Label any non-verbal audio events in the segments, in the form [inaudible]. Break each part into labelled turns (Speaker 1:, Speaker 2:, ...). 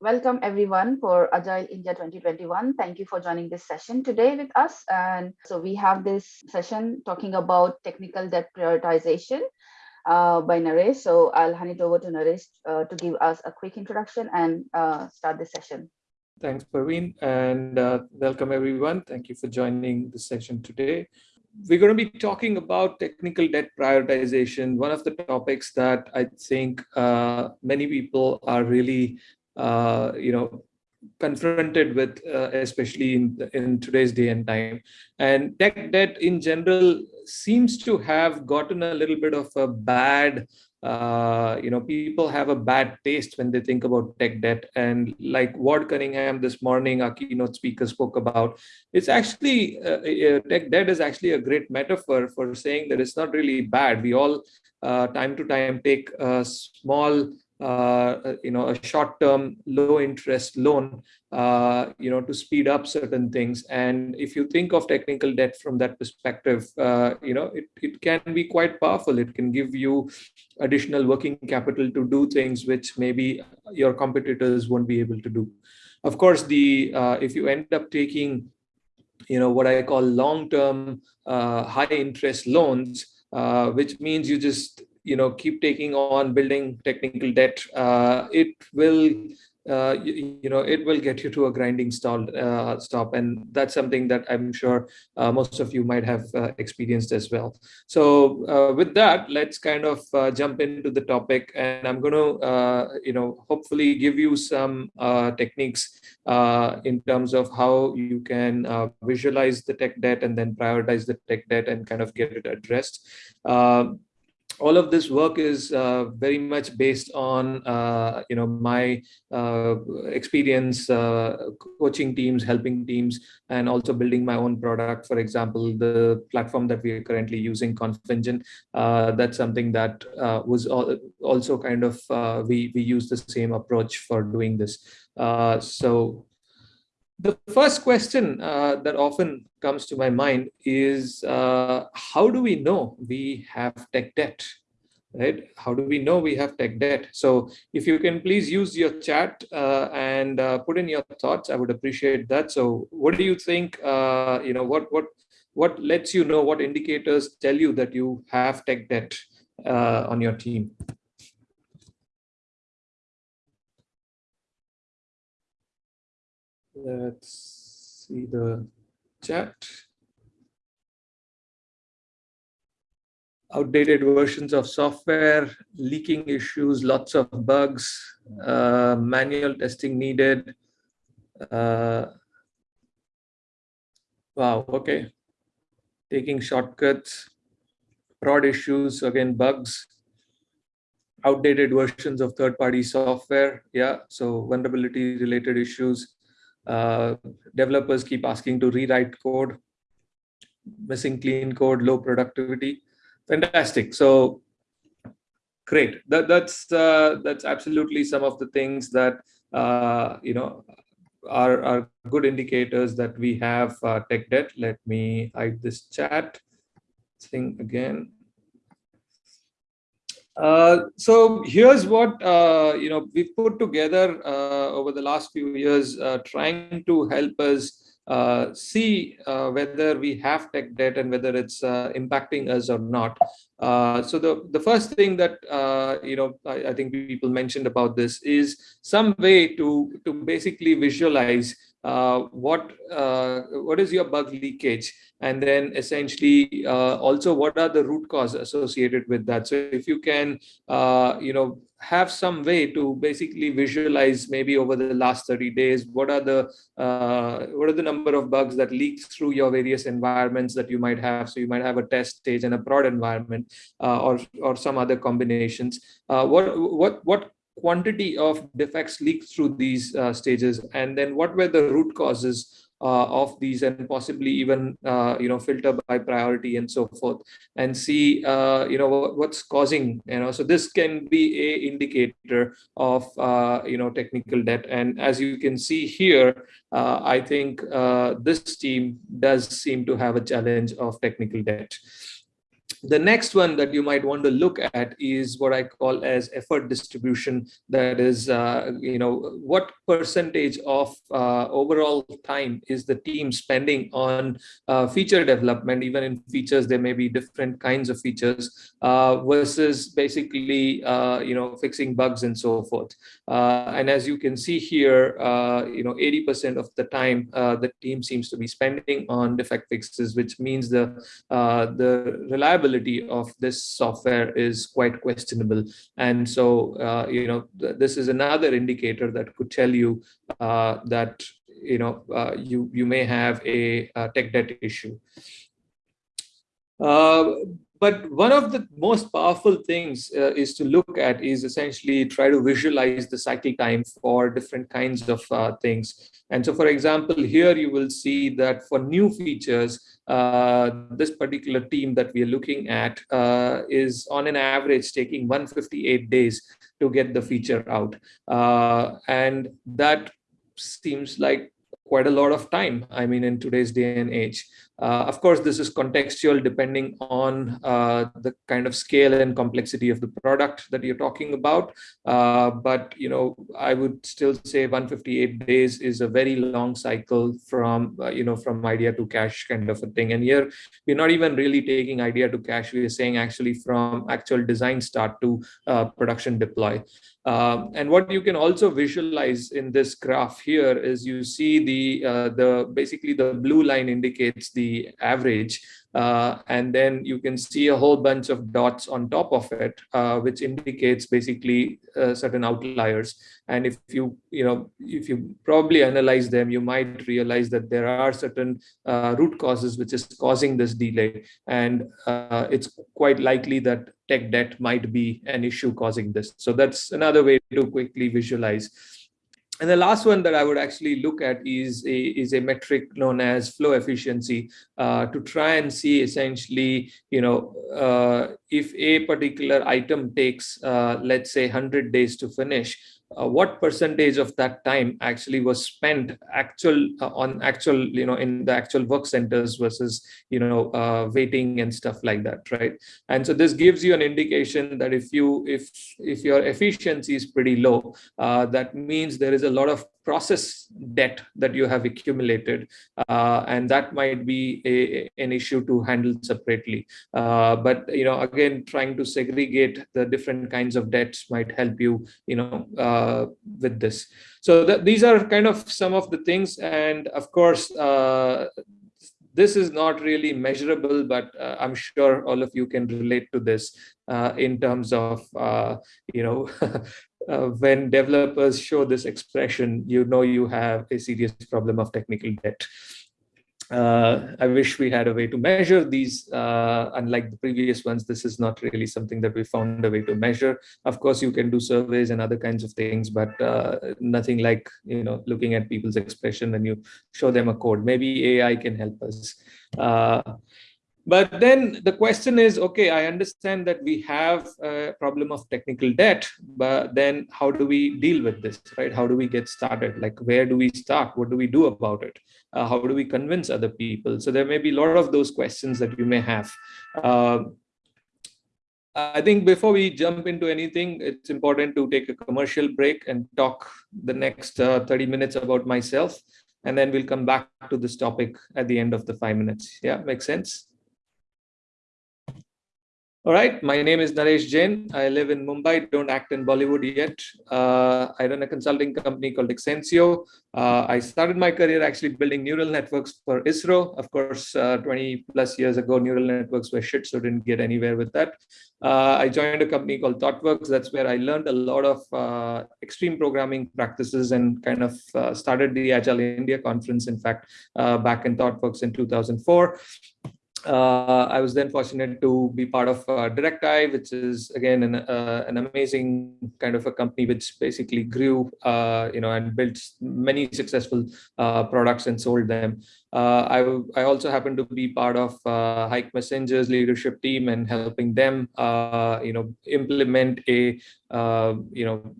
Speaker 1: welcome everyone for Agile India 2021. Thank you for joining this session today with us. And so we have this session talking about technical debt prioritization uh, by Naresh. So I'll hand it over to Naresh uh, to give us a quick introduction and uh, start the session.
Speaker 2: Thanks, Parveen, and uh, welcome everyone. Thank you for joining the session today. We're going to be talking about technical debt prioritization, one of the topics that I think uh, many people are really uh, you know, confronted with, uh, especially in, in today's day and time. And tech debt in general seems to have gotten a little bit of a bad, uh, you know, people have a bad taste when they think about tech debt. And like Ward Cunningham this morning, our keynote speaker spoke about, it's actually, uh, tech debt is actually a great metaphor for saying that it's not really bad. We all, uh, time to time, take small you know, a short-term low-interest loan, uh, you know, to speed up certain things. And if you think of technical debt from that perspective, uh, you know, it, it can be quite powerful. It can give you additional working capital to do things which maybe your competitors won't be able to do. Of course, the uh, if you end up taking, you know, what I call long-term uh, high-interest loans, uh, which means you just you know keep taking on building technical debt uh, it will uh, you, you, know, it will get you to a grinding stall uh, stop. And that's something that I'm sure uh, most of you might have uh, experienced as well. So uh, with that, let's kind of uh, jump into the topic. And I'm going to, you know, hopefully give you some techniques in terms of how you can visualize the tech debt and then prioritize the tech debt and kind of get it addressed all of this work is uh, very much based on uh, you know my uh, experience uh, coaching teams helping teams and also building my own product. For example the platform that we are currently using confengine uh, that's something that uh, was also kind of we we use the same approach for doing this. So the first question uh, that often comes to my mind is uh, how do we know we have tech debt? Right? How do we know we have tech debt? So if you can please use your chat uh, and uh, put in your thoughts, I would appreciate that. So what do you think, uh, you know, what, what, what lets you know, what indicators tell you that you have tech debt uh, on your team? Let's see the chat. Outdated versions of software, leaking issues, lots of bugs, uh, manual testing needed. Uh, wow, okay. Taking shortcuts, prod issues, again, bugs, outdated versions of third-party software. Yeah, so vulnerability related issues, developers keep asking to rewrite code, missing clean code, low productivity. Fantastic. So great. That, that's uh, that's absolutely some of the things that uh, you know are, are good indicators that we have uh, tech debt. Let me hide this chat thing again. Uh, so here's what uh, you know we've put together uh, over the last few years, uh, trying to help us uh, see whether we have tech debt and whether it's impacting us or not. so the the first thing that you know I, I, think people mentioned about this is some way to to basically visualize what what is your bug leakage and then essentially uh, also what are the root cause associated with that? So if you can uh, you know have some way to basically visualize maybe over the last 30 days what are the uh, what are the number of bugs that leak through your various environments that you might have? So you might have a test stage and a prod environment uh, or or some other combinations. What what what quantity of defects leaked through these uh, stages? And then what were the root causes uh, of these and possibly even uh, you know filter by priority and so forth and see uh, you know what's causing you know. So this can be a indicator of uh, you know technical debt. And as you can see here uh, I think this team does seem to have a challenge of technical debt the next one that you might want to look at is what I call as effort distribution. That is, uh, you know, what percentage of uh, overall time is the team spending on uh, feature development, even in features, there may be different kinds of features uh, versus basically, uh, you know, fixing bugs and so forth. Uh, and as you can see here, you know, 80% of the time, the team seems to be spending on defect fixes, which means the, the reliability reliability of this software is quite questionable. And so, uh, you know, th this is another indicator that could tell you uh, that, you know, uh, you, you may have a, a tech debt issue. Uh, but one of the most powerful things uh, is to look at is essentially try to visualize the cycle time for different kinds of uh, things. And so, for example, here you will see that for new features, uh, this particular team that we are looking at uh, is on an average taking 158 days to get the feature out. Uh, and that seems like quite a lot of time, I mean, in today's day and age. Uh, of course, this is contextual depending on uh, the kind of scale and complexity of the product that you're talking about. Uh, but, you know, I would still say 158 days is a very long cycle from, uh, you know, from idea to cash kind of a thing. And here we're not even really taking idea to cash. We're saying actually from actual design start to uh, production deploy. Um, and what you can also visualize in this graph here is you see the uh, the basically the blue line indicates the average uh, and then you can see a whole bunch of dots on top of it, uh, which indicates basically uh, certain outliers. And if you, you know, if you probably analyze them, you might realize that there are certain uh, root causes which is causing this delay. And uh, it's quite likely that tech debt might be an issue causing this. So that's another way to quickly visualize. And the last one that I would actually look at is a, is a metric known as flow efficiency uh, to try and see essentially, you know, uh, if a particular item takes, uh, let's say 100 days to finish, uh, what percentage of that time actually was spent actual uh, on actual you know in the actual work centers versus you know uh, waiting and stuff like that right? And so this gives you an indication that if you if if your efficiency is pretty low uh, that means there is a lot of process debt that you have accumulated uh, and that might be a, an issue to handle separately. Uh, but you know again trying to segregate the different kinds of debts might help you you know uh, with this. So that these are kind of some of the things and of course uh, this is not really measurable, but uh, I'm sure all of you can relate to this uh, in terms of, uh, you know, [laughs] uh, when developers show this expression, you know you have a serious problem of technical debt. Uh, I wish we had a way to measure these. Uh, unlike the previous ones, this is not really something that we found a way to measure. Of course, you can do surveys and other kinds of things, but uh, nothing like you know looking at people's expression when you show them a code. Maybe AI can help us. But then the question is, okay, I understand that we have a problem of technical debt, but then how do we deal with this, right? How do we get started? Like, where do we start? What do we do about it? Uh, how do we convince other people? So there may be a lot of those questions that you may have. Uh, I think before we jump into anything, it's important to take a commercial break and talk the next uh, 30 minutes about myself. And then we'll come back to this topic at the end of the five minutes. Yeah, makes sense? All right, my name is Naresh Jain. I live in Mumbai, don't act in Bollywood yet. Uh, I run a consulting company called Xnsio. Uh, I started my career actually building neural networks for ISRO. Of course, uh, 20 plus years ago, neural networks were shit, so didn't get anywhere with that. Uh, I joined a company called ThoughtWorks. That's where I learned a lot of uh, extreme programming practices and kind of uh, started the Agile India conference, in fact, back in ThoughtWorks in 2004 uh, I was then fortunate to be part of uh, which is again an, uh, an amazing kind of a company which basically grew, uh, you know, and built many successful uh, products and sold them. Uh, I, I also happened to be part of uh, Hike Messenger's leadership team and helping them, you know, implement a, you know,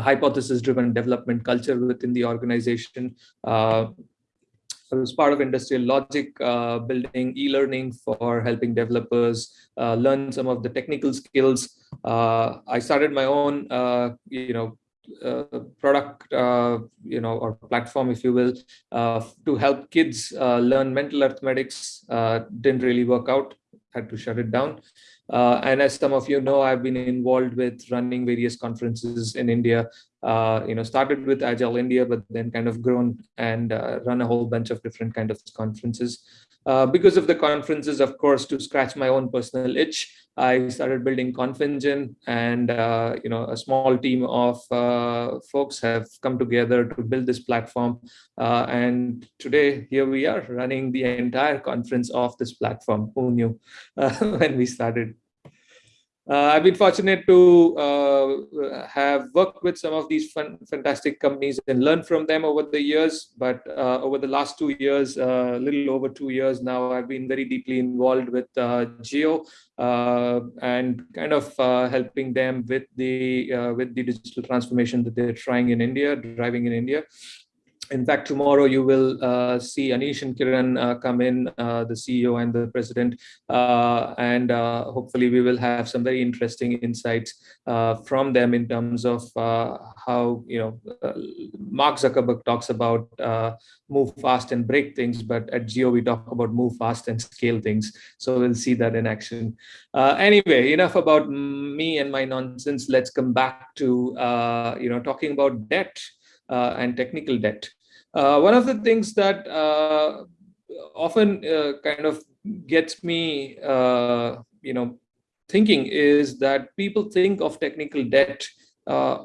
Speaker 2: hypothesis-driven development culture within the organization. I was part of industrial logic, uh, building e-learning for helping developers uh, learn some of the technical skills. Uh, I started my own, uh, you know, uh, product, uh, you know, or platform, if you will, to help kids learn mental arithmetics. didn't really work out, had to shut it down. Uh, and as some of you know, I've been involved with running various conferences in India. Uh, you know, started with Agile India, but then kind of grown and uh, run a whole bunch of different kind of conferences. Uh, because of the conferences, of course, to scratch my own personal itch, I started building ConfEngine and, uh, you know, a small team of uh, folks have come together to build this platform. Uh, and today, here we are running the entire conference off this platform. Who knew [laughs] when we started? Uh, I've been fortunate to uh, have worked with some of these fun, fantastic companies and learned from them over the years. But uh, over the last two years, a little over two years now, I've been very deeply involved with uh, and kind of helping them with the with the digital transformation that they're trying in India, driving in India in fact, tomorrow you will uh, see Anish and Kiran uh, come in, uh, the CEO and the president, uh, and uh, hopefully we will have some very interesting insights uh, from them in terms of how, you know, Mark Zuckerberg talks about move fast and break things, but at Jio we talk about move fast and scale things. So we'll see that in action. anyway, enough about me and my nonsense. Let's come back to, you know, talking about debt. Uh, and technical debt. Uh, one of the things that uh, often kind of gets me, you know, thinking is that people think of technical debt uh,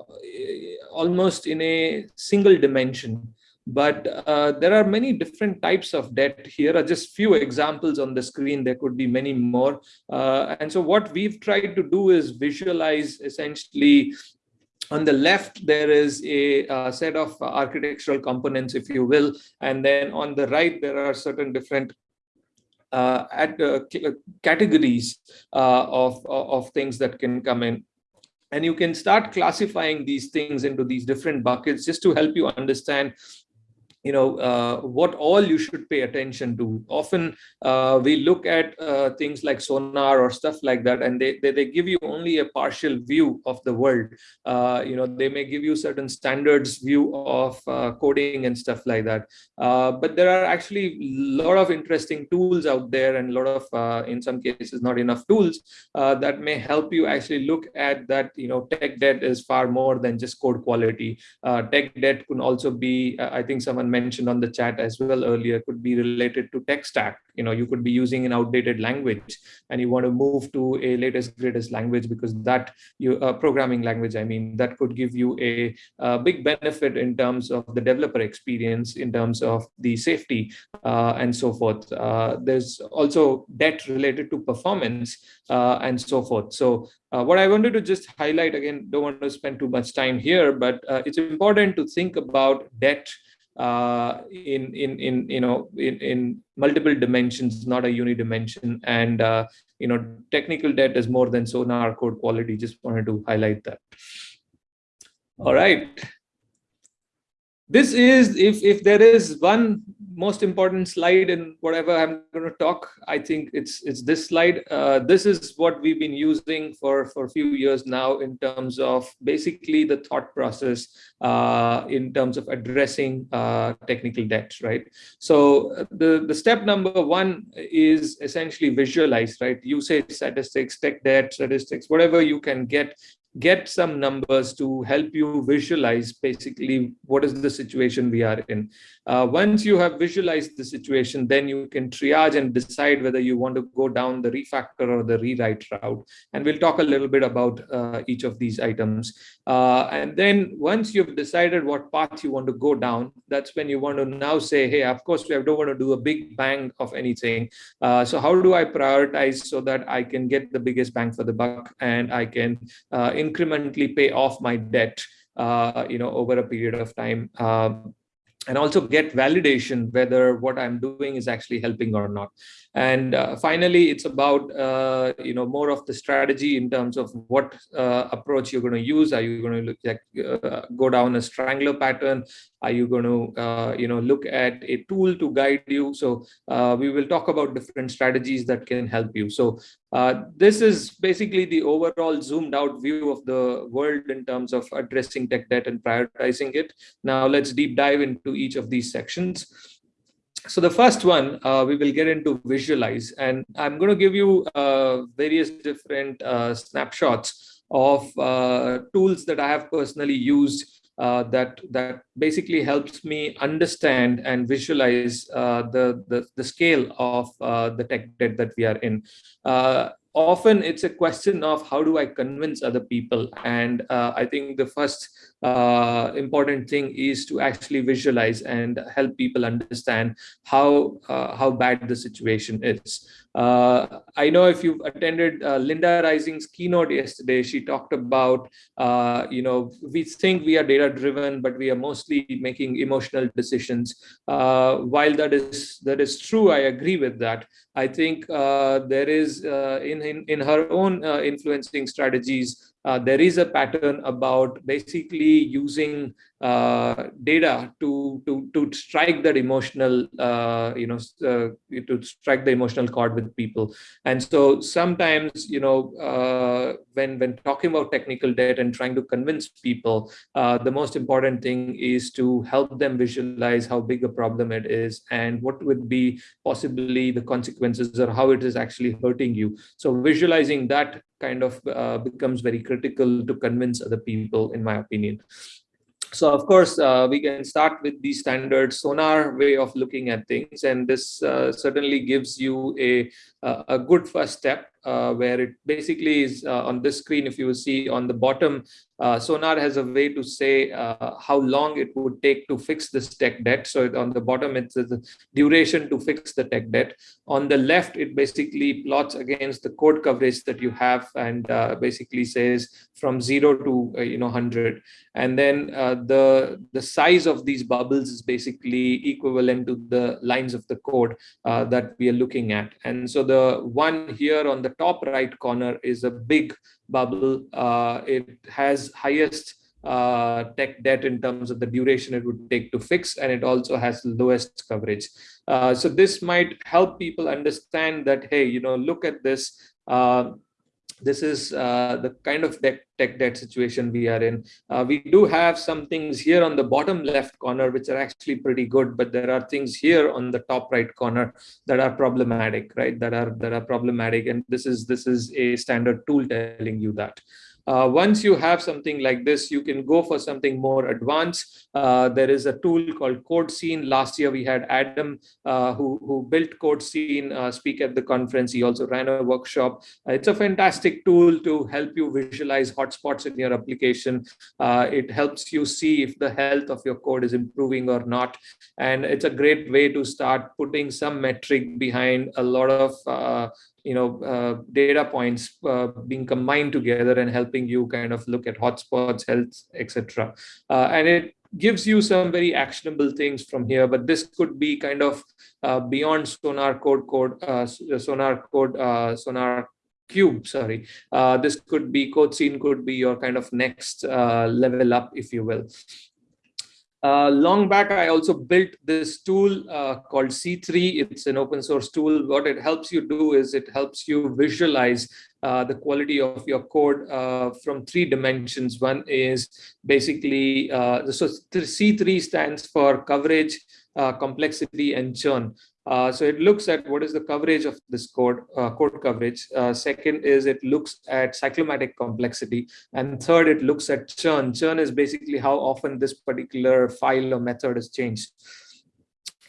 Speaker 2: almost in a single dimension. But uh, there are many different types of debt. Here are just few examples on the screen. There could be many more. Uh, and so what we've tried to do is visualize essentially on the left, there is a, a, set of architectural components, if you will, and then on the right, there are certain different uh, at, uh, categories uh, of, of things that can come in. And you can start classifying these things into these different buckets just to help you understand you know uh, what all you should pay attention to. Often uh, we look at uh, things like sonar or stuff like that and they, they, they give you only a partial view of the world. Uh, you know they may give you certain standards view of uh, coding and stuff like that. Uh, but there are actually a lot of interesting tools out there and a lot of in some cases not enough tools that may help you actually look at that you know tech debt is far more than just code quality. Tech debt can also be i think someone mentioned on the chat as well earlier could be related to tech stack. You know, you could be using an outdated language and you want to move to a latest greatest language because that you uh, programming language, I mean, that could give you a, a, big benefit in terms of the developer experience, in terms of the safety uh, and so forth. Uh, there's also debt related to performance uh, and so forth. So uh, what I wanted to just highlight again, don't want to spend too much time here, but uh, it's important to think about debt uh, in in in you know in, in multiple dimensions, not a unidimension. And uh, you know, technical debt is more than sonar code quality. Just wanted to highlight that. All right. This is if if there is one most important slide in whatever I'm going to talk, I think it's it's this slide. Uh, this is what we've been using for for a few years now in terms of basically the thought process uh, in terms of addressing uh, technical debt, right? So uh, the the step number one is essentially visualize, right? Usage statistics, tech debt statistics, whatever you can get get some numbers to help you visualize basically what is the situation we are in. Uh, once you have visualized the situation, then you can triage and decide whether you want to go down the refactor or the rewrite route. And we'll talk a little bit about uh, each of these items. Uh, and then once you've decided what path you want to go down, that's when you want to now say, hey, of course, we don't want to do a big bang of anything. Uh, so how do I prioritize so that I can get the biggest bang for the buck and I can uh, incrementally pay off my debt, uh, you know, over a period of time. Um, and also get validation whether what I'm doing is actually helping or not. And uh, finally, it's about uh, you know more of the strategy in terms of what uh, approach you're going to use. Are you going to look at, uh, go down a strangler pattern? Are you going to uh, you know look at a tool to guide you? So uh, we will talk about different strategies that can help you. So this is basically the overall zoomed out view of the world in terms of addressing tech debt and prioritizing it. Now let's deep dive into each of these sections so the first one uh, we will get into visualize and i'm going to give you uh, various different uh, snapshots of uh, tools that i have personally used uh, that that basically helps me understand and visualize uh, the, the, the scale of the tech debt that we are in often it's a question of how do I convince other people? And uh, I think the first uh, important thing is to actually visualize and help people understand how uh, how bad the situation is. Uh, I know if you've attended uh, Linda Rising's keynote yesterday, she talked about, uh, you know, we think we are data driven, but we are mostly making emotional decisions. Uh, while that is that is true, I agree with that. I think uh, there is uh, in, in, in her own influencing strategies, there is a pattern about basically using uh, data to to to strike that emotional uh, you know uh, to strike the emotional chord with people and so sometimes you know uh, when when talking about technical debt and trying to convince people uh, the most important thing is to help them visualize how big a problem it is and what would be possibly the consequences or how it is actually hurting you so visualizing that kind of uh, becomes very critical to convince other people, in my opinion. So of course, uh, we can start with the standard sonar way of looking at things. And this uh, certainly gives you a, a good first step uh, where it basically is uh, on this screen, if you see on the bottom, uh, Sonar has a way to say uh, how long it would take to fix this tech debt. So on the bottom, it's the duration to fix the tech debt. On the left, it basically plots against the code coverage that you have and uh, basically says from zero to uh, you know 100. And then the, the size of these bubbles is basically equivalent to the lines of the code that we are looking at. And so the one here on the top right corner is a big bubble. Uh, it has highest uh, tech debt in terms of the duration it would take to fix, and it also has lowest coverage. Uh, so this might help people understand that, hey, you know, look at this. This is uh, the kind of tech, tech debt situation we are in. Uh, we do have some things here on the bottom left corner, which are actually pretty good, but there are things here on the top right corner that are problematic, right? That are that are problematic, and this is this is a standard tool telling you that. Uh, once you have something like this, you can go for something more advanced. Uh, there is a tool called CodeScene. Last year, we had Adam, uh, who, who built CodeScene, uh, speak at the conference. He also ran a workshop. Uh, it's a fantastic tool to help you visualize hotspots in your application. Uh, it helps you see if the health of your code is improving or not. And it's a great way to start putting some metric behind a lot of you know uh, data points uh, being combined together and helping you kind of look at hotspots health etc uh, and it gives you some very actionable things from here but this could be kind of uh, beyond sonar code code uh, sonar code uh, sonar cube sorry. This could be CodeScene could be your kind of next level up if you will uh, long back, I also built this tool uh, called C3. It's an open source tool. What it helps you do is it helps you visualize uh, the quality of your code uh, from three dimensions. One is basically, uh, so C3 stands for coverage, complexity, and churn. Uh, so it looks at what is the coverage of this code, uh, code coverage. Uh, second is it looks at cyclomatic complexity. And third, it looks at churn. Churn is basically how often this particular file or method is changed.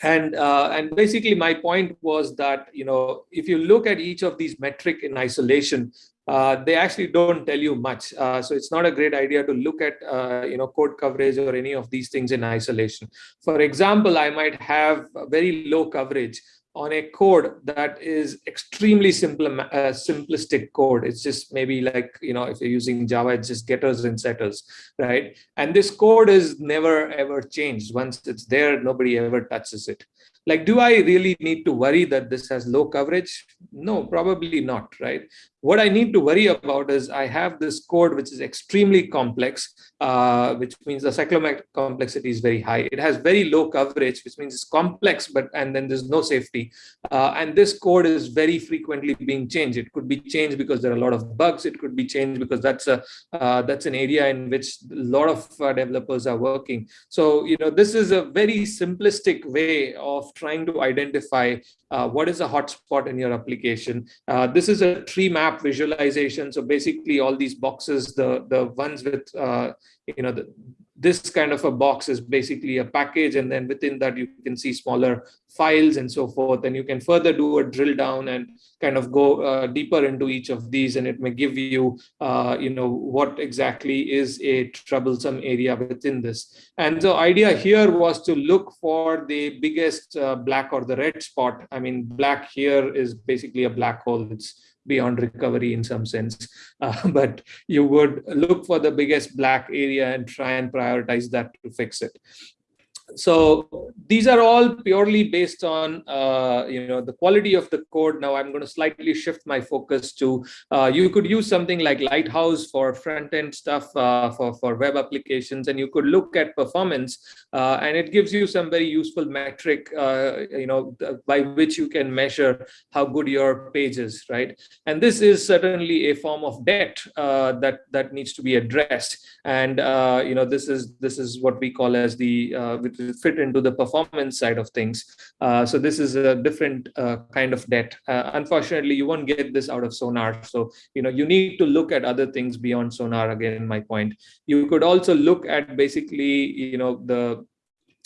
Speaker 2: And, uh, and basically my point was that, you know, if you look at each of these metric in isolation, uh, they actually don't tell you much. Uh, so it's not a great idea to look at, uh, you know, code coverage or any of these things in isolation. For example, I might have very low coverage on a code that is extremely simple, uh, simplistic code. It's just maybe like, you know, if you're using Java, it's just getters and setters, right? And this code is never ever changed. Once it's there, nobody ever touches it. Like, do I really need to worry that this has low coverage? No, probably not, right? What I need to worry about is I have this code which is extremely complex, uh, which means the cyclomatic complexity is very high. It has very low coverage, which means it's complex, but and then there's no safety. Uh, and this code is very frequently being changed. It could be changed because there are a lot of bugs. It could be changed because that's a uh, that's an area in which a lot of uh, developers are working. So you know this is a very simplistic way of trying to identify uh, what is a hotspot in your application. Uh, this is a tree map visualization. So basically all these boxes, the, the ones with, uh, you know, the, this kind of a box is basically a package and then within that you can see smaller files and so forth and you can further do a drill down and kind of go uh, deeper into each of these and it may give you uh, you know what exactly is a troublesome area within this. And the idea here was to look for the biggest uh, black or the red spot. I mean black here is basically a black hole. It's beyond recovery in some sense. [laughs] Uh, but you would look for the biggest black area and try and prioritize that to fix it so these are all purely based on uh, you know the quality of the code. Now i'm going to slightly shift my focus to uh, you could use something like lighthouse for front end stuff uh, for for web applications and you could look at performance uh, and it gives you some very useful metric uh, you know by which you can measure how good your page is right? And this is certainly a form of debt uh, that that needs to be addressed. And you know this is this is what we call as the with fit into the performance side of things. Uh, so this is a different uh, kind of debt. Uh, unfortunately, you won't get this out of Sonar. So, you know, you need to look at other things beyond Sonar, again, my point. You could also look at basically, you know, the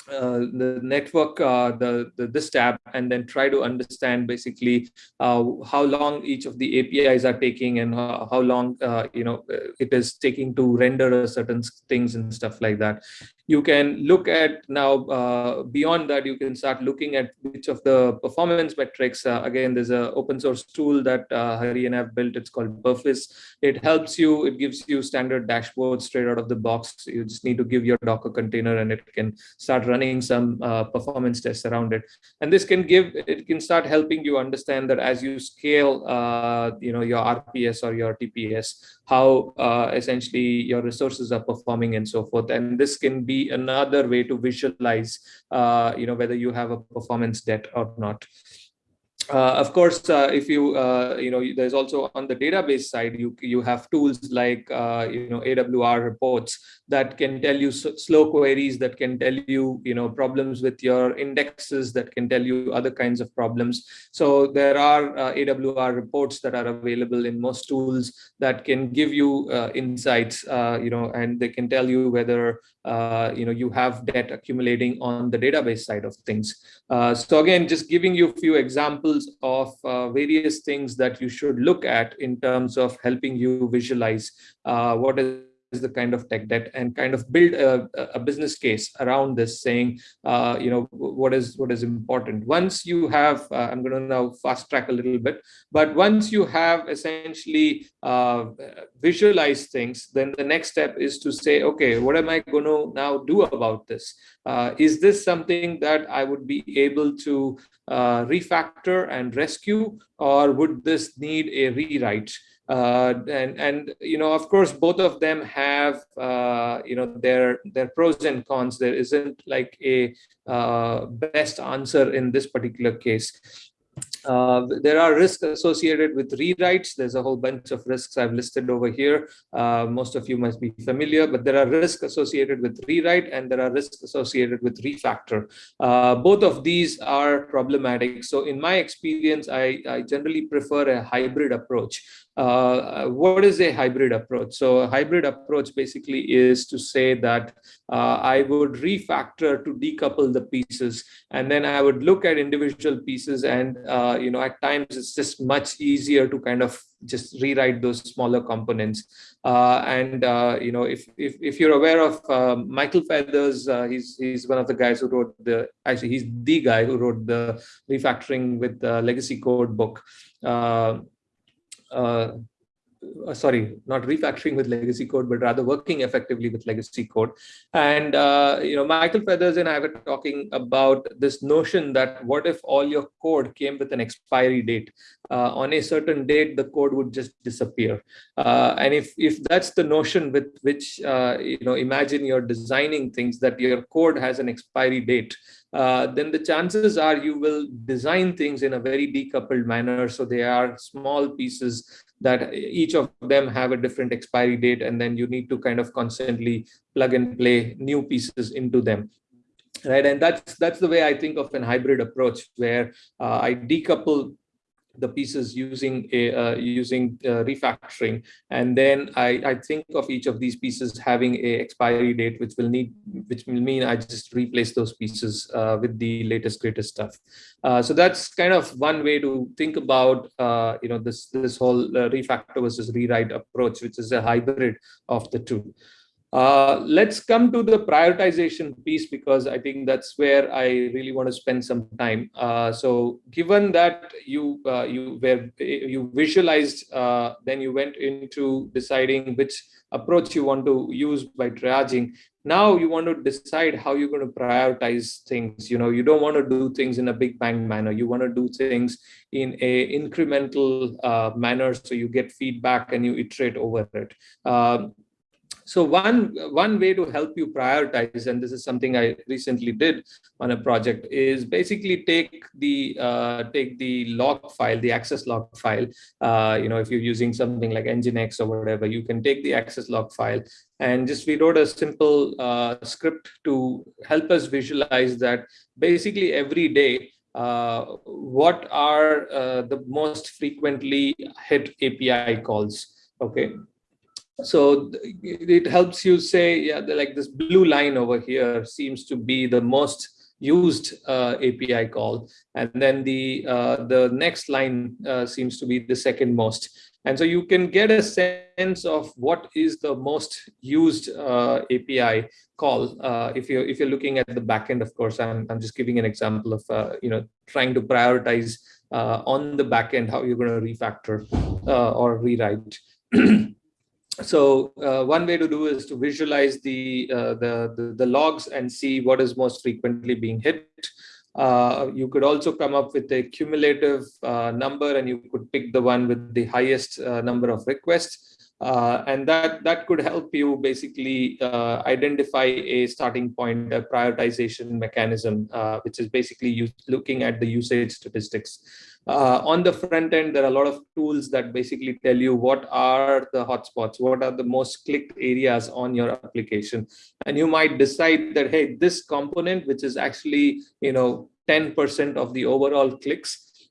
Speaker 2: uh, the network, uh, the, the, this tab, and then try to understand basically uh, how long each of the APIs are taking and how, how long uh, you know it is taking to render certain things and stuff like that. You can look at now uh, beyond that you can start looking at which of the performance metrics uh, again there's a open source tool that uh, Hari and I've built. It's called Perfiz it helps you it gives you standard dashboards straight out of the box. You just need to give your docker container and it can start running some uh, performance tests around it and this can give it can start helping you understand that as you scale uh, you know your RPS or your TPS how uh, essentially your resources are performing and so forth. And this can be another way to visualize, uh, you know, whether you have a performance debt or not. Uh, of course, uh, if you, uh, you know, there's also on the database side, you, you have tools like, uh, you know, AWR reports that can tell you slow queries, that can tell you, you know, problems with your indexes, that can tell you other kinds of problems. So there are uh, AWR reports that are available in most tools that can give you uh, insights, you know, and they can tell you whether, you know, you have debt accumulating on the database side of things. so again, just giving you a few examples examples of uh, various things that you should look at in terms of helping you visualize uh, what is the kind of tech debt and kind of build a, a business case around this saying uh, you know what is what is important. Once you have uh, i'm going to now fast track a little bit but once you have essentially uh, visualized things then the next step is to say okay what am i going to now do about this? Uh, is this something that i would be able to uh, refactor and rescue or would this need a rewrite uh, and and you know of course both of them have uh, you know their their pros and cons. There isn't like a uh, best answer in this particular case uh, there are risks associated with rewrites. There's a whole bunch of risks I've listed over here. Uh, most of you must be familiar, but there are risks associated with rewrite and there are risks associated with refactor. Uh, both of these are problematic. So in my experience, I, I generally prefer a hybrid approach. Uh, what is a hybrid approach? So a hybrid approach basically is to say that uh, I would refactor to decouple the pieces, and then I would look at individual pieces and uh, you know, at times it's just much easier to kind of just rewrite those smaller components. Uh, and uh, you know, if, if if you're aware of uh, Michael Feathers, uh, he's he's one of the guys who wrote the actually he's the guy who wrote the refactoring with the legacy code book. Uh, sorry, not refactoring with legacy code, but rather working effectively with legacy code. And, uh, you know, Michael Feathers and I were talking about this notion that what if all your code came with an expiry date? Uh, on a certain date, the code would just disappear. Uh, and if, if that's the notion with which, uh, you know, imagine you're designing things that your code has an expiry date, uh, then the chances are you will design things in a very decoupled manner. So they are small pieces that each of them have a different expiry date and then you need to kind of constantly plug and play new pieces into them. Right and that's that's the way i think of an hybrid approach where uh, i decouple the pieces using a uh, using uh, refactoring. And then I, I think of each of these pieces having a expiry date which will need which will mean I just replace those pieces uh, with the latest greatest stuff. Uh, so that's kind of one way to think about uh, you know this this whole uh, refactor versus rewrite approach which is a hybrid of the two uh, let's come to the prioritization piece because I think that's where I really want to spend some time. Uh, so, given that you uh, you were you visualized, uh, then you went into deciding which approach you want to use by triaging. Now you want to decide how you're going to prioritize things. You know, you don't want to do things in a big bang manner. You want to do things in a incremental uh, manner, so you get feedback and you iterate over it. So one, one way to help you prioritize, and this is something I recently did on a project, is basically take the uh, take the log file, the access log file. Uh, you know, if you're using something like Nginx or whatever, you can take the access log file and just we wrote a simple uh, script to help us visualize that basically every day uh, what are uh, the most frequently hit API calls? Okay, so it helps you say, yeah, like this blue line over here seems to be the most used uh, API call. And then the, uh, the next line uh, seems to be the second most. And so you can get a sense of what is the most used uh, API call. Uh, if you're if you're looking at the backend, of course, I'm I'm just giving an example of uh, you know trying to prioritize on the backend how you're going to refactor or rewrite. [clears throat] so uh, one way to do is to visualize the, uh, the, the, the logs and see what is most frequently being hit. Uh, you could also come up with a cumulative uh, number and you could pick the one with the highest uh, number of requests. Uh, and that that could help you basically uh, identify a starting point, a prioritization mechanism, uh, which is basically looking at the usage statistics. Uh, on the front end, there are a lot of tools that basically tell you what are the hotspots, what are the most clicked areas on your application. And you might decide that, hey, this component, which is actually, you know, 10% of the overall clicks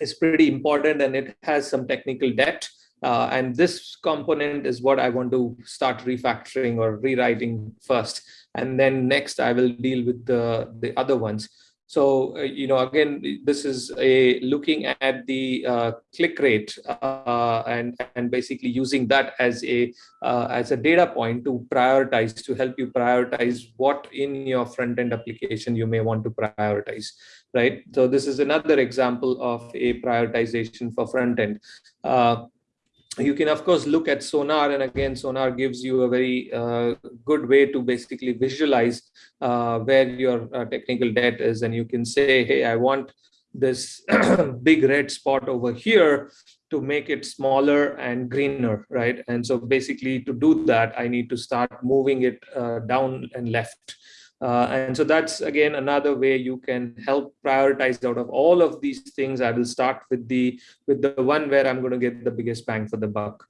Speaker 2: is pretty important and it has some technical debt. Uh, and this component is what I want to start refactoring or rewriting first. And then next I will deal with the, the other ones. So, uh, you know, again, this is a looking at the uh, click rate uh, and, and basically using that as a, uh, as a data point to prioritize, to help you prioritize what in your front end application you may want to prioritize, right? So this is another example of a prioritization for front end. Uh, you can of course look at sonar and again sonar gives you a very uh, good way to basically visualize uh, where your uh, technical debt is. And you can say hey i want this [clears throat] big red spot over here to make it smaller and greener right? And so basically to do that i need to start moving it uh, down and left uh, and so that's again another way you can help prioritize out of all of these things. I will start with the with the one where I'm going to get the biggest bang for the buck.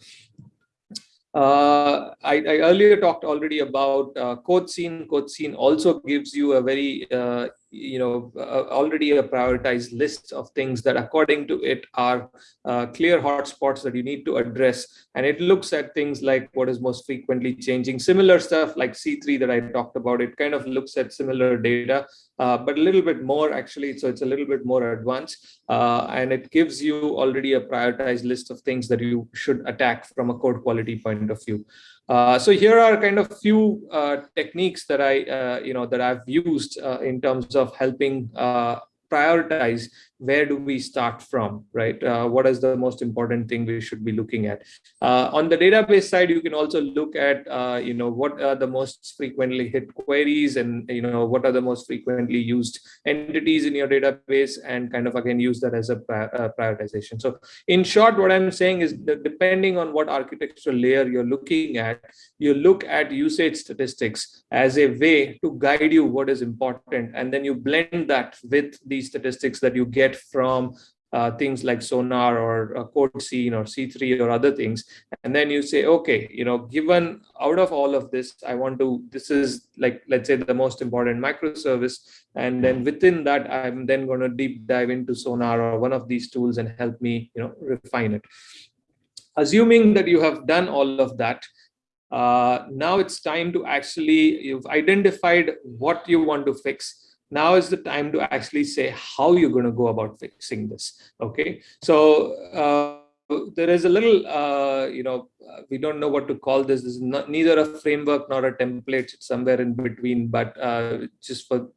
Speaker 2: Uh, I, I, earlier talked already about uh, CodeScene. CodeScene also gives you a very uh, you know, already a prioritized list of things that according to it are uh, clear hotspots that you need to address. And it looks at things like what is most frequently changing, similar stuff like C3 that I talked about. It kind of looks at similar data, uh, but a little bit more actually. So it's a little bit more advanced uh, and it gives you already a prioritized list of things that you should attack from a code quality point of view. Uh, so here are kind of few uh, techniques that I, uh, you know, that I've used uh, in terms of helping prioritize where do we start from, right? Uh, what is the most important thing we should be looking at? Uh, on the database side, you can also look at, uh, you know, what are the most frequently hit queries and, you know, what are the most frequently used entities in your database and kind of, again, use that as a uh, prioritization. So in short, what I'm saying is that depending on what architectural layer you're looking at, you look at usage statistics as a way to guide you what is important. And then you blend that with the statistics that you get from uh, things like sonar or uh, CodeScene or c3 or other things. And then you say okay you know given out of all of this i want to this is like let's say the most important microservice. And then within that i'm then going to deep dive into sonar or one of these tools and help me you know refine it. Assuming that you have done all of that uh, now it's time to actually you've identified what you want to fix now is the time to actually say how you're going to go about fixing this okay? So uh, there is a little uh, you know uh, we don't know what to call this. This is not, neither a framework nor a template. It's somewhere in between, but uh, just for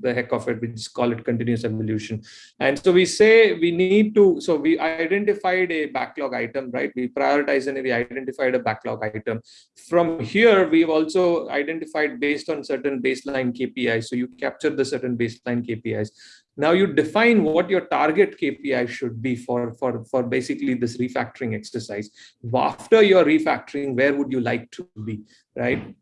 Speaker 2: the heck of it, we just call it continuous evolution. And so we say we need to, so we identified a backlog item, right? We prioritize and we identified a backlog item. From here, we've also identified based on certain baseline KPIs. So you capture the certain baseline KPIs. Now you define what your target KPI should be for, for, for basically this refactoring exercise. After your refactoring, where would you like to be, right?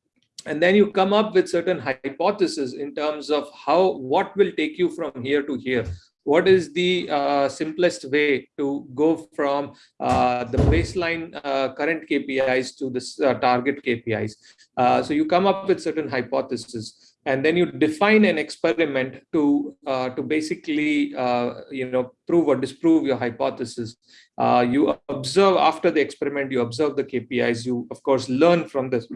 Speaker 2: And then you come up with certain hypotheses in terms of how, what will take you from here to here what is the uh, simplest way to go from uh, the baseline uh, current KPIs to this uh, target KPIs. Uh, so you come up with certain hypotheses and then you define an experiment to uh, to basically uh, you know prove or disprove your hypothesis. Uh, you observe after the experiment you observe the kpis you of course learn from this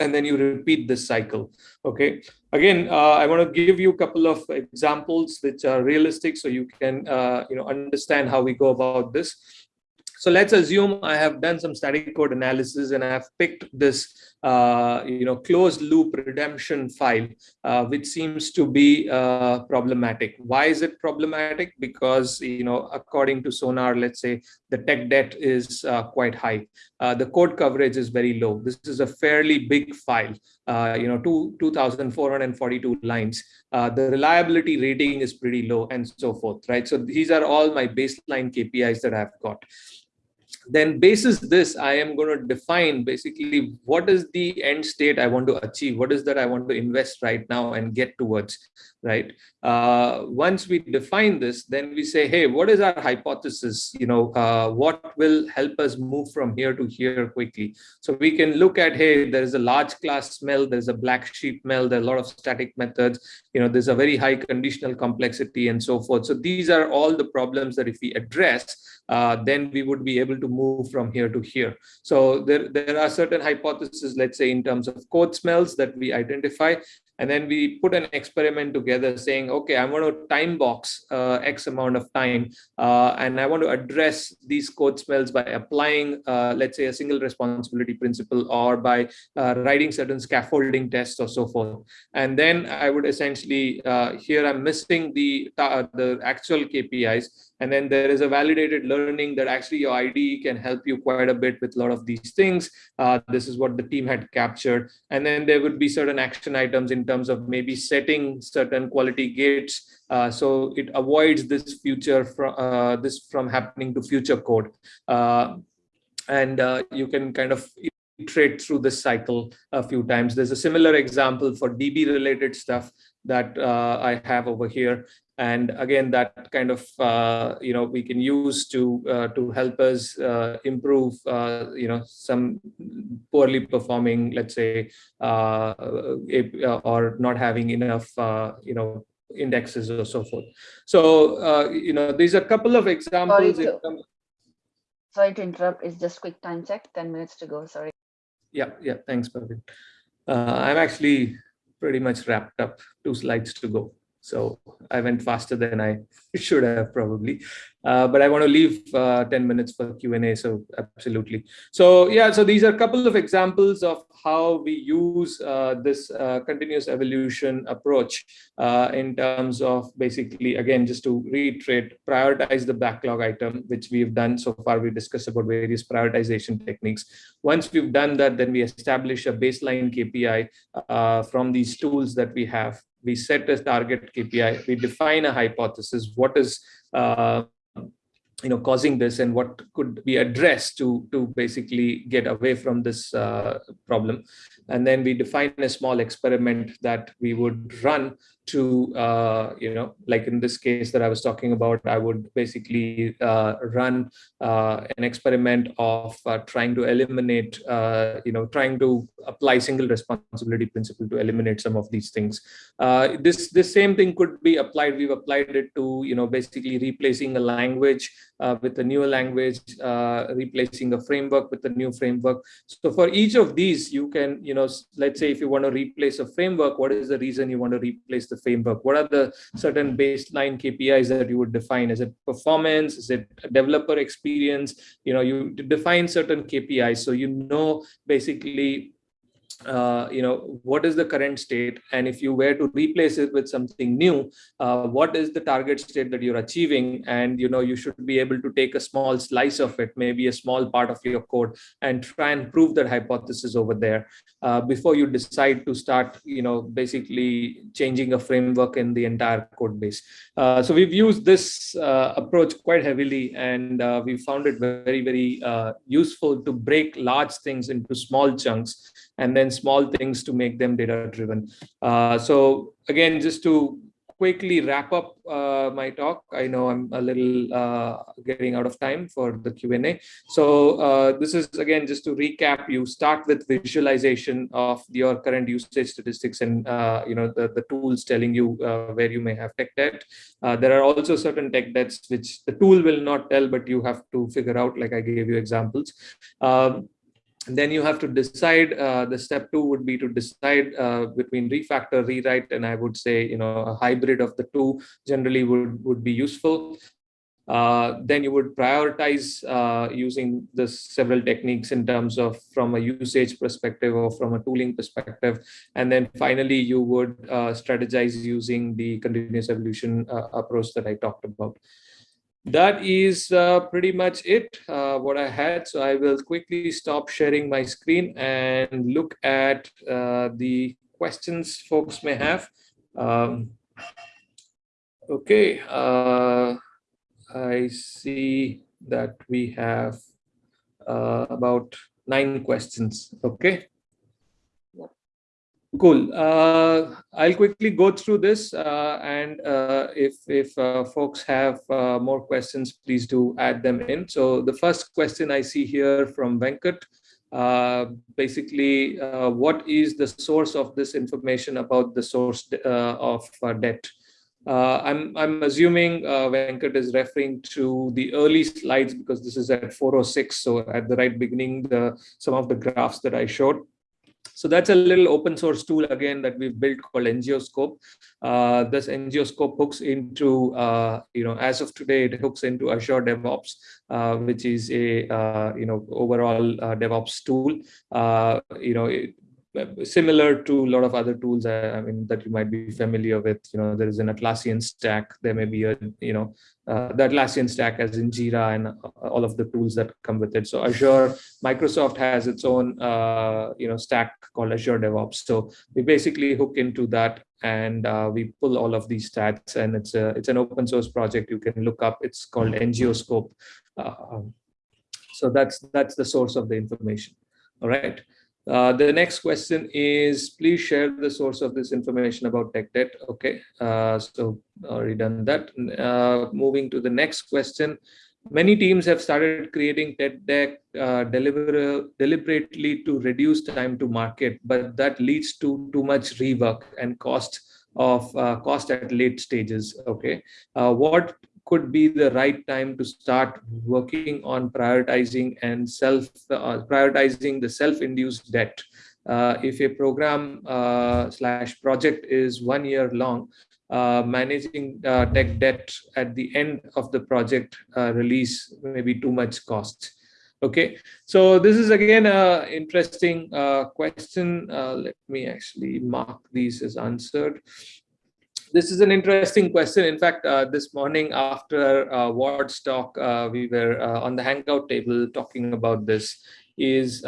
Speaker 2: and then you repeat this cycle okay? Again uh, i want to give you a couple of examples which are realistic so you can uh, you know understand how we go about this. So let's assume I have done some static code analysis and I have picked this, uh, you know, closed loop redemption file, uh, which seems to be uh, problematic. Why is it problematic? Because, you know, according to Sonar, let's say the tech debt is uh, quite high. Uh, the code coverage is very low. This is a fairly big file, uh, you know, two, 2,442 lines. the reliability rating is pretty low and so forth, right? So these are all my baseline KPIs that I've got then basis this i am going to define basically what is the end state i want to achieve what is that i want to invest right now and get towards right? Uh, once we define this then we say hey what is our hypothesis? You know uh, what will help us move from here to here quickly? So we can look at hey there is a large class smell there's a black sheep smell, there are a lot of static methods you know there's a very high conditional complexity and so forth. So these are all the problems that if we address uh, then we would be able to move from here to here. So there, there are certain hypotheses, let's say in terms of code smells that we identify, and then we put an experiment together saying, okay, I want to time box uh, X amount of time, uh, and I want to address these code smells by applying, uh, let's say, a single responsibility principle or by uh, writing certain scaffolding tests or so forth. And then I would essentially, uh, here I'm missing the, the actual KPIs, and then there is a validated learning that actually your IDE can help you quite a bit with a lot of these things. Uh, this is what the team had captured. And then there would be certain action items in terms of maybe setting certain quality gates uh, so it avoids this future from uh, this from happening to future code. Uh, and uh, you can kind of iterate through this cycle a few times. There's a similar example for DB related stuff that uh, I have over here and again that kind of uh, you know we can use to uh, to help us uh, improve uh, you know some poorly performing let's say uh, or not having enough you know indexes or so forth. So, uh, you know, these are a couple of examples.
Speaker 1: Sorry to, sorry to interrupt. It's just quick time check. 10 minutes to go. Sorry.
Speaker 2: Yeah, yeah. Thanks, Praveen. Uh, I'm actually pretty much wrapped up. Two slides to go. So I went faster than I [laughs] should have probably. Uh, but I want to leave uh, 10 minutes for Q&A, so absolutely. So yeah, so these are a couple of examples of how we use uh, this uh, continuous evolution approach uh, in terms of basically, again, just to reiterate, prioritize the backlog item, which we've done so far. We discussed about various prioritization techniques. Once we've done that, then we establish a baseline KPI uh, from these tools that we have we set a target KPI, we define a hypothesis, what is uh, you know causing this and what could be addressed to to basically get away from this uh, problem. And then we define a small experiment that we would run to uh, you know like in this case that i was talking about i would basically uh, run uh, an experiment of uh, trying to eliminate uh, you know trying to apply single responsibility principle to eliminate some of these things. Uh, this this same thing could be applied we've applied it to you know basically replacing a language with a new language replacing a framework with a new framework. So for each of these you can you know let's say if you want to replace a framework what is the reason you want to replace the the framework? What are the certain baseline KPIs that you would define? Is it performance? Is it developer experience? You know, you define certain KPIs so you know basically uh, you know what is the current state? And if you were to replace it with something new uh, what is the target state that you're achieving? And you know you should be able to take a small slice of it maybe a small part of your code and try and prove that hypothesis over there uh, before you decide to start you know basically changing a framework in the entire code base. Uh, so we've used this uh, approach quite heavily and we found it very very useful to break large things into small chunks and then small things to make them data driven. Uh, so again, just to quickly wrap up uh, my talk. I know I'm a little uh, getting out of time for the Q&A. So uh, this is again, just to recap, you start with visualization of your current usage statistics and uh, you know the, the tools telling you uh, where you may have tech debt. There are also certain tech debts which the tool will not tell, but you have to figure out, like I gave you examples. Um, and then you have to decide, uh, the step two would be to decide uh, between refactor, rewrite, and I would say, you know, a hybrid of the two generally would, would be useful. Uh, then you would prioritize uh, using the several techniques in terms of from a usage perspective or from a tooling perspective. And then finally, you would uh, strategize using the continuous evolution uh, approach that I talked about that is uh, pretty much it uh, what I had. So I will quickly stop sharing my screen and look at uh, the questions folks may have. Um, okay, uh, I see that we have uh, about nine questions. Okay. Cool. Uh, I'll quickly go through this, uh, and uh, if if uh, folks have uh, more questions, please do add them in. So the first question I see here from Venkat, uh, basically, what is the source of this information about the source of debt? I'm I'm assuming Venkat is referring to the early slides because this is at 406. So at the right beginning, the some of the graphs that I showed. So that's a little open source tool again that we've built called NGOscope. Uh, this NGOscope hooks into, uh, you know, as of today, it hooks into Azure DevOps, uh, which is a, uh, you know, overall uh, DevOps tool. Uh, you know, it, similar to a lot of other tools I mean that you might be familiar with you know there is an Atlassian stack. There may be a you know uh, the Atlassian stack as in Jira and all of the tools that come with it. So Azure Microsoft has its own uh, you know stack called Azure DevOps. So we basically hook into that and uh, we pull all of these stats and it's a it's an open source project. You can look up. It's called NGOscope uh, so that's that's the source of the information. All right uh, the next question is, please share the source of this information about tech debt. Okay, uh, so already done that. Uh, moving to the next question. Many teams have started creating tech debt uh, deliver, deliberately to reduce time to market, but that leads to too much rework and cost of uh, cost at late stages. Okay, uh, what could be the right time to start working on prioritizing and self uh, prioritizing the self-induced debt? Uh, if a program uh, slash project is one year long, uh, managing uh, tech debt at the end of the project uh, release may be too much cost. Okay, so this is again a interesting question. let me actually mark these as answered. This is an interesting question. In fact, this morning after uh, Ward's talk, we were on the Hangout table talking about this. Is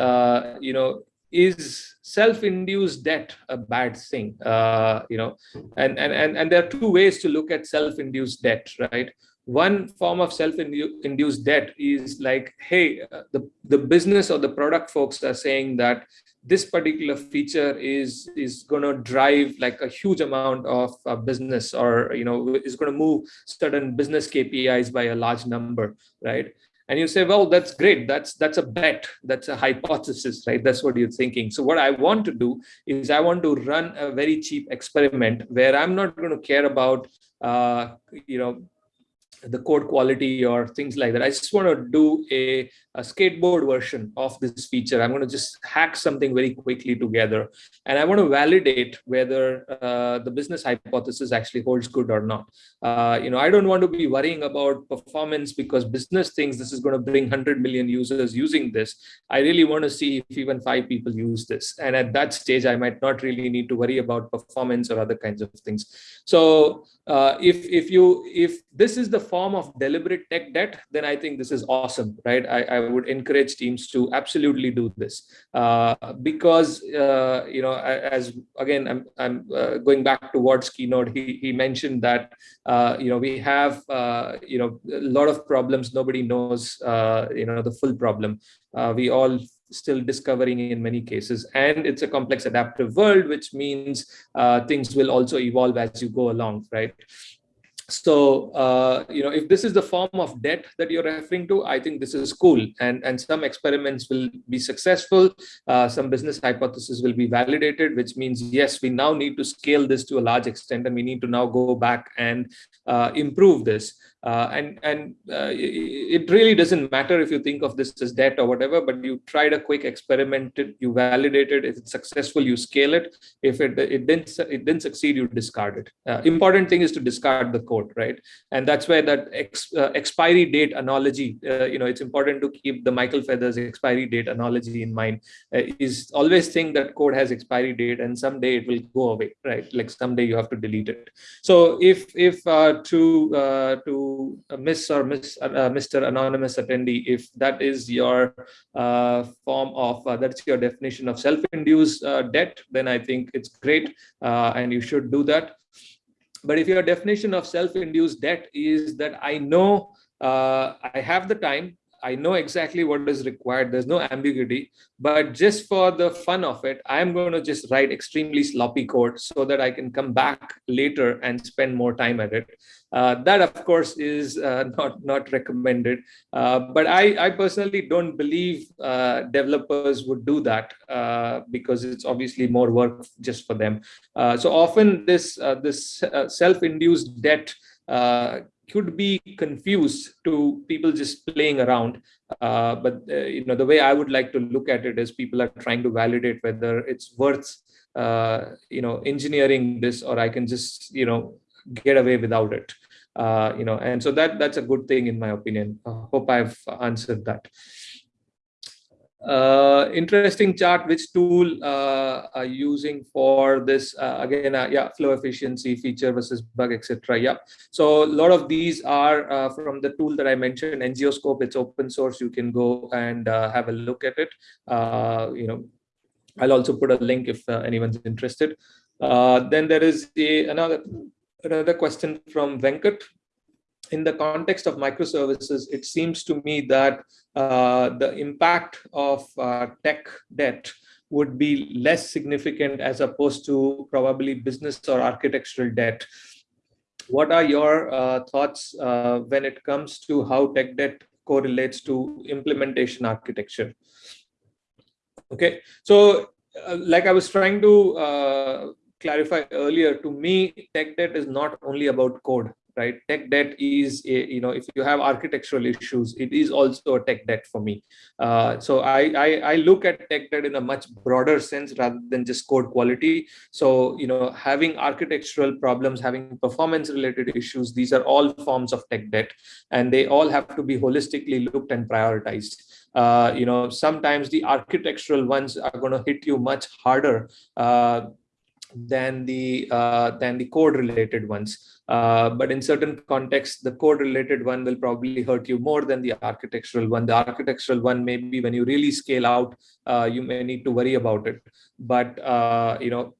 Speaker 2: you know is self-induced debt a bad thing uh, you know and, and and and there are two ways to look at self-induced debt right one form of self-induced debt is like hey uh, the the business or the product folks are saying that this particular feature is is going to drive like a huge amount of uh, business or you know is going to move certain business kpis by a large number right? And you say well that's great. That's that's a bet. That's a hypothesis right? That's what you're thinking. So what i want to do is i want to run a very cheap experiment where i'm not going to care about uh, you know the code quality or things like that. I just want to do a, a skateboard version of this feature. I'm going to just hack something very quickly together. And I want to validate whether uh, the business hypothesis actually holds good or not. Uh, you know, I don't want to be worrying about performance because business thinks this is going to bring 100 million users using this. I really want to see if even five people use this. And at that stage, I might not really need to worry about performance or other kinds of things. So uh, if if you if this is the form of deliberate tech debt, then I think this is awesome, right? I, I would encourage teams to absolutely do this uh, because uh, you know as again I'm I'm uh, going back to Ward's keynote. He he mentioned that uh, you know we have uh, you know a lot of problems. Nobody knows you know the full problem. we all still discovering in many cases. And it's a complex adaptive world, which means uh, things will also evolve as you go along, right? So uh, you know if this is the form of debt that you're referring to i think this is cool. And and some experiments will be successful. Uh, some business hypothesis will be validated which means yes we now need to scale this to a large extent and we need to now go back and uh, improve this uh, and and uh, it really doesn't matter if you think of this as debt or whatever but you tried a quick experiment you validated if it's successful you scale it. If it it didn't it didn't succeed you discard it. Uh, important thing is to discard the code right? And that's where that ex, uh, expiry date analogy uh, you know it's important to keep the michael feathers expiry date analogy in mind. Uh, is always think that code has expiry date and someday it will go away right? Like someday you have to delete it. So if if to to Miss or Miss uh, Mr. Anonymous attendee, if that is your uh, form of uh, that's your definition of self-induced uh, debt, then I think it's great, uh, and you should do that. But if your definition of self-induced debt is that I know uh, I have the time, I know exactly what is required. There's no ambiguity, but just for the fun of it, I'm going to just write extremely sloppy code so that I can come back later and spend more time at it. Uh, that, of course, is uh, [laughs] not not recommended. Uh, but I, I personally don't believe uh, developers would do that uh, because it's obviously more work just for them. Uh, so often, this this self-induced debt could be confused to people just playing around. Uh, but uh, you know, the way I would like to look at it is people are trying to validate whether it's worth uh, you know engineering this or I can just you know get away without it. Uh, you know, and so that that's a good thing in my opinion. I hope I've answered that uh, interesting chart which tool uh, are using for this? Uh, again uh, yeah flow efficiency feature versus bug etc yeah. So a lot of these are uh, from the tool that i mentioned NGOscope it's open source. You can go and uh, have a look at it. You know i'll also put a link if anyone's interested. Then there is a, another another question from venkat in the context of microservices, it seems to me that uh, the impact of uh, tech debt would be less significant as opposed to probably business or architectural debt. What are your uh, thoughts uh, when it comes to how tech debt correlates to implementation architecture? Okay, so uh, like I was trying to uh, clarify earlier, to me, tech debt is not only about code, right? Tech debt is, a, you know, if you have architectural issues, it is also a tech debt for me. Uh, so I, I, I look at tech debt in a much broader sense rather than just code quality. So, you know, having architectural problems, having performance related issues, these are all forms of tech debt, and they all have to be holistically looked and prioritized. Uh, you know, sometimes the architectural ones are going to hit you much harder uh, than the uh, than the code related ones. Uh, but in certain contexts, the code related one will probably hurt you more than the architectural one. The architectural one, maybe when you really scale out, uh, you may need to worry about it. But uh, you know,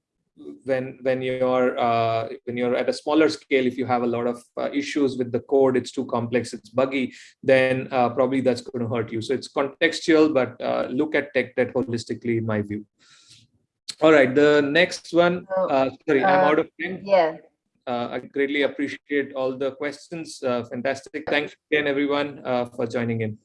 Speaker 2: when when you're uh, when you're at a smaller scale, if you have a lot of uh, issues with the code, it's too complex, it's buggy, then probably that's going to hurt you. So it's contextual, but look at tech debt holistically, in my view. All right, the next one. Uh, sorry, I'm out of time.
Speaker 1: Yeah.
Speaker 2: Uh, I greatly appreciate all the questions. fantastic. Thanks again, everyone, for joining in.